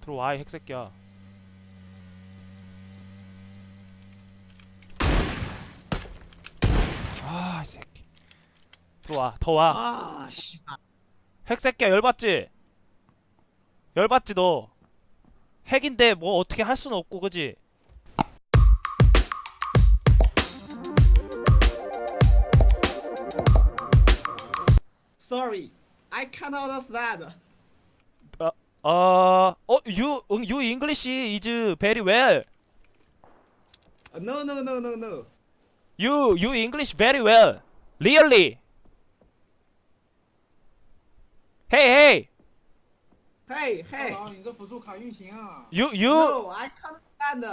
들어와 이 핵새끼야 아이 새끼 들어와 더와 아, 씨. 핵새끼야 열받지? 열받지 너 핵인데 뭐 어떻게 할 수는 없고 그지? Sorry, I can't understand. 어, 어, you, you English is very well. No, no, no, no, no. You, you English very well. Really. Hey, hey. Hey, hey. You, you. No, I can't stand.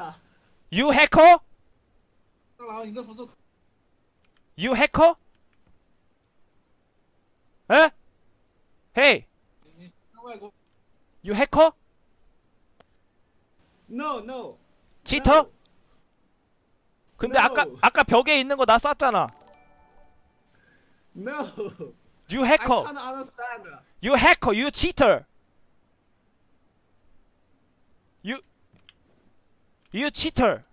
You hacker? You hacker? Huh? Hey. You hacker, No, no. cheater. 근데 No. 아까 아까 벽에 있는 거 나 쐈잖아. No. You I hacker, can't understand. you hacker, you cheater. You, you cheater.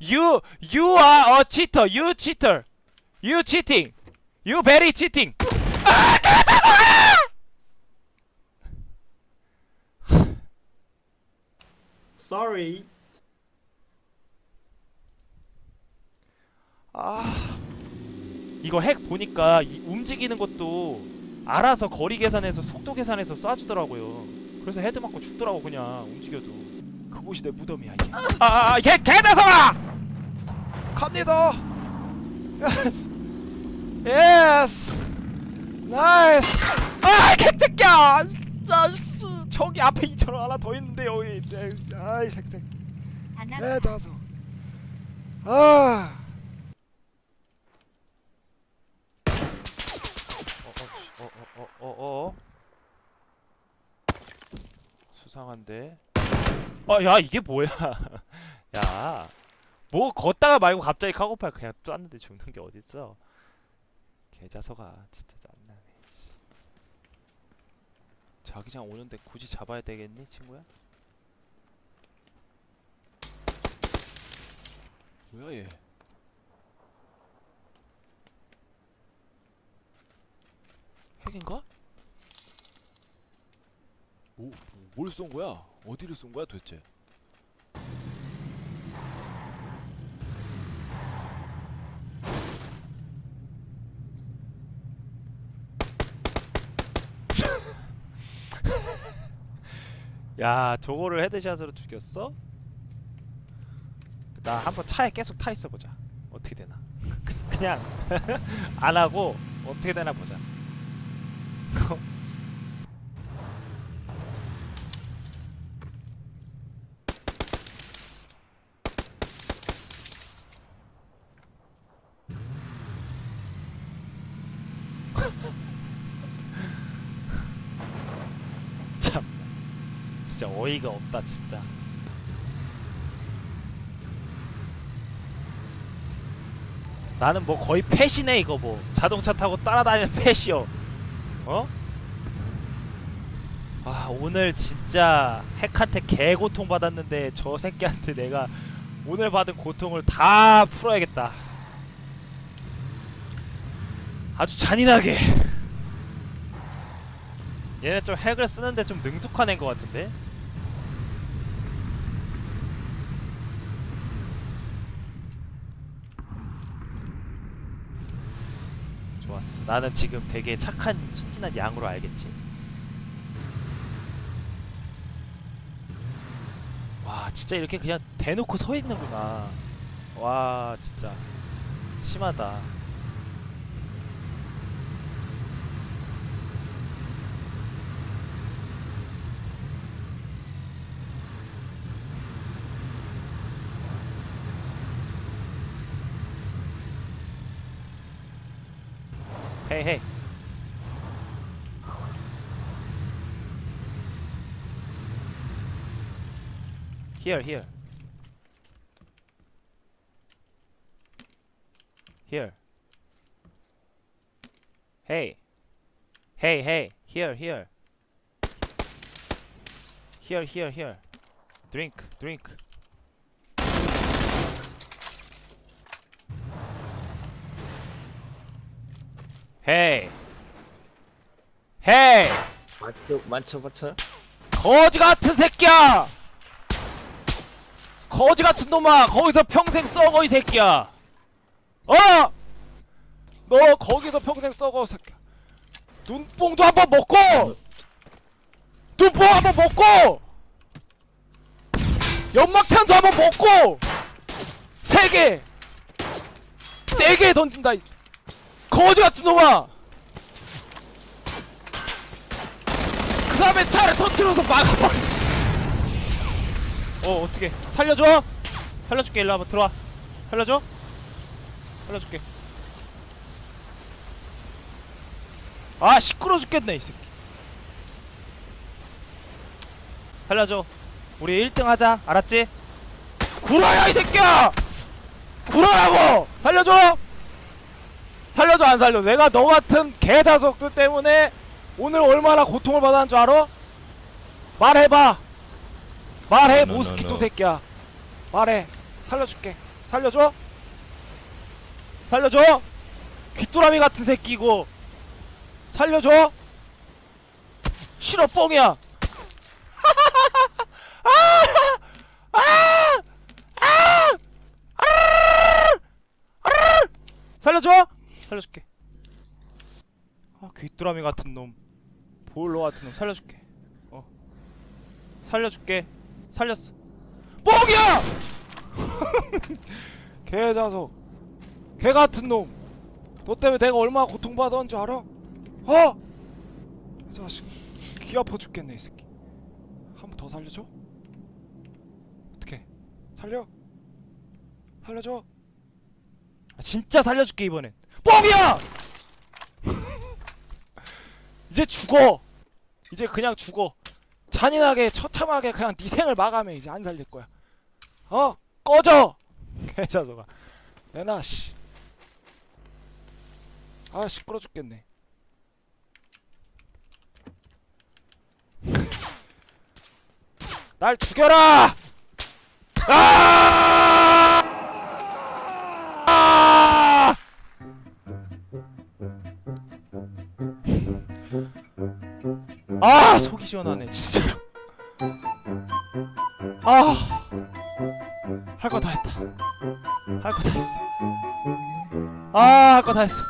You, you are a cheater. You cheater. You cheating. You very cheating. 아, Sorry. 아, 이거 핵 보니까 이 움직이는 것도 알아서 거리 계산해서 속도 계산해서 쏴주더라고요. 그래서 헤드 맞고 죽더라고 그냥 움직여도. 그곳이 내 무덤이야 이제. 아, 개 개자성아! 갑니다. 예스, 예스, 나이스. 아, 개새끼야! 저기 앞에 이처럼 하나 더 있는데 여기. 네, 아이 새끼. 개자성. 아. 어어어어어어 수상한데 어야 이게 뭐야 야 뭐 걷다가 말고 갑자기 카고팔 그냥 쐈는데 죽는 게 어딨어 개자석아 진짜 짠나네 씨. 자기장 오는데 굳이 잡아야 되겠니 친구야? 뭐야 얘 핵인가? 뭐, 뭘쏜 거야? 어디를 쏜 거야 도대체? 야, 저거를 헤드샷으로 죽였어? 나 한번 차에 계속 타 있어 보자. 어떻게 되나? 그냥 안 하고 어떻게 되나 보자. 참 진짜 어이가 없다 진짜. 나는 뭐 거의 펫이네 이거 뭐. 자동차 타고 따라다니는 펫이요. 어? 아 오늘 진짜 핵한테 개고통 받았는데 저 새끼한테 내가 오늘 받은 고통을 다 풀어야겠다. 아주 잔인하게. 얘네 좀 핵을 쓰는데 좀 능숙한 애인 것 같은데? 좋았어. 나는 지금 되게 착한 순진한 양으로 알겠지. 와, 진짜 이렇게 그냥 대놓고 서 있는구나. 와, 진짜 심하다. Hey, hey. Here, here. Here. Hey. Hey, hey. Here, here. Here, here, here. Drink, drink. Hey. Hey. 맞춰 맞춰 맞춰 거지 같은 새끼야! 거지 같은 놈아! 거기서 평생 썩어 이 새끼야! 어! 너 거기서 평생 썩어 새끼야. 눈뽕도 한번 먹고! 눈뽕 한번 먹고! 연막탄도 한번 먹고! 세 개! 네 개 던진다! 이 거지 같은 놈아! 그 다음에 차를 터트려서 막아버려 어 어떻게 살려줘? 살려줄게. 일로 와봐. 들어와. 살려줘? 살려줄게. 아 시끄러 죽겠네 이 새끼. 살려줘. 우리 1등 하자. 알았지? 구라야 이 새끼야! 구라라고! 살려줘 살려줘 안 살려 내가 너 같은 개자석들 때문에 오늘 얼마나 고통을 받았는 줄 알아? 말해봐 말해 No, no, 모스키토 no. 새끼야 말해 살려줄게 살려줘? 살려줘? 귀뚜라미 같은 새끼고 살려줘? 싫어 뻥이야! 살려줘? 살려줄게. 아 귀뚜라미 같은 놈. 보일러 같은 놈. 살려줄게. 어. 살려줄게. 살렸어. 뻥이야! 개자석. 개 같은 놈너 때문에 내가 얼마나 고통받았는 줄 알아? 어? 이 자식. 귀 아파 죽겠네 이 새끼. 한 번 더 살려줘? 어떻게 살려? 살려줘? 아, 진짜 살려줄게 이번엔 뻥이야! 이제 죽어. 이제 그냥 죽어. 잔인하게 처참하게 그냥 네 생을 마감해. 이제 안 살릴 거야. 어? 꺼져. 개자석아. 내놔 씨. 아 시끄러 죽겠네. 날 죽여라. 아! 아 속이 시원하네 진짜로. 아 할 거 다 했다. 할 거 다 했어. 아 할 거 다 했어